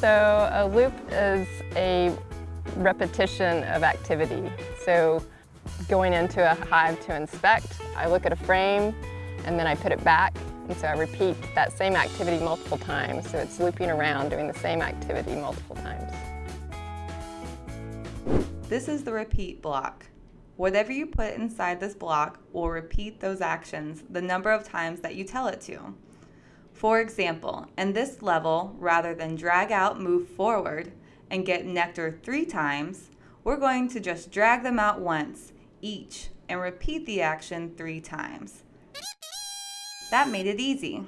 So a loop is a repetition of activity. So going into a hive to inspect, I look at a frame and then I put it back and so I repeat that same activity multiple times. So it's looping around doing the same activity multiple times. This is the repeat block. Whatever you put inside this block will repeat those actions the number of times that you tell it to. For example, in this level, rather than drag out, move forward, and get nectar three times, we're going to just drag them out once, each, and repeat the action three times. That made it easy.